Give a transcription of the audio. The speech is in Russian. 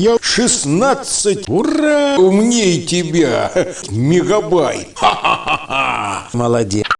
я 16. Ура! Умнее тебя. Мегабайт. Ха-ха-ха. Молодец.